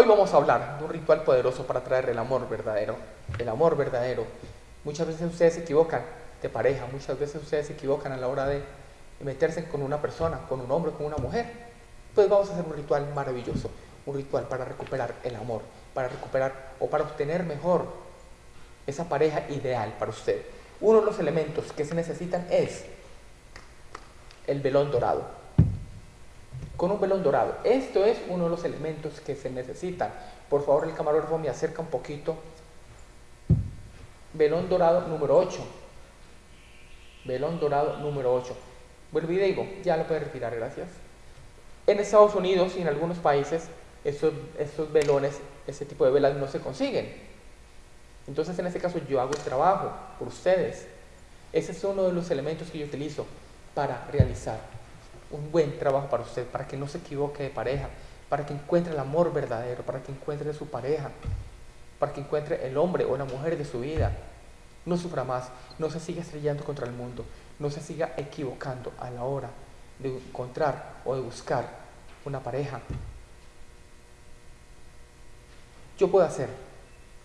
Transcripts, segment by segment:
Hoy vamos a hablar de un ritual poderoso para traer el amor verdadero. El amor verdadero. Muchas veces ustedes se equivocan de pareja, muchas veces ustedes se equivocan a la hora de meterse con una persona, con un hombre, con una mujer. Pues vamos a hacer un ritual maravilloso, un ritual para recuperar el amor, para recuperar o para obtener mejor esa pareja ideal para usted. Uno de los elementos que se necesitan es el velón dorado con un velón dorado. Esto es uno de los elementos que se necesitan. Por favor, el camarógrafo me acerca un poquito. Velón dorado número 8. Velón dorado número 8. Vuelvo y digo, ya lo puede retirar, gracias. En Estados Unidos y en algunos países, estos, estos velones, ese tipo de velas no se consiguen. Entonces, en este caso, yo hago el trabajo por ustedes. Ese es uno de los elementos que yo utilizo para realizar un buen trabajo para usted, para que no se equivoque de pareja, para que encuentre el amor verdadero, para que encuentre su pareja, para que encuentre el hombre o la mujer de su vida. No sufra más, no se siga estrellando contra el mundo, no se siga equivocando a la hora de encontrar o de buscar una pareja. Yo puedo hacer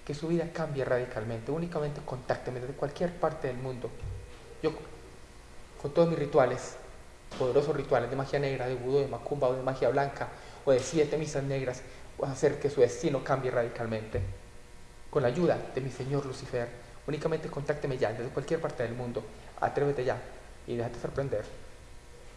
que su vida cambie radicalmente. Únicamente contácteme desde cualquier parte del mundo. Yo, con todos mis rituales, poderosos rituales de magia negra, de vudú, de macumba o de magia blanca o de siete misas negras, a hacer que su destino cambie radicalmente. Con la ayuda de mi Señor Lucifer, únicamente contácteme ya desde cualquier parte del mundo. Atrévete ya y déjate sorprender.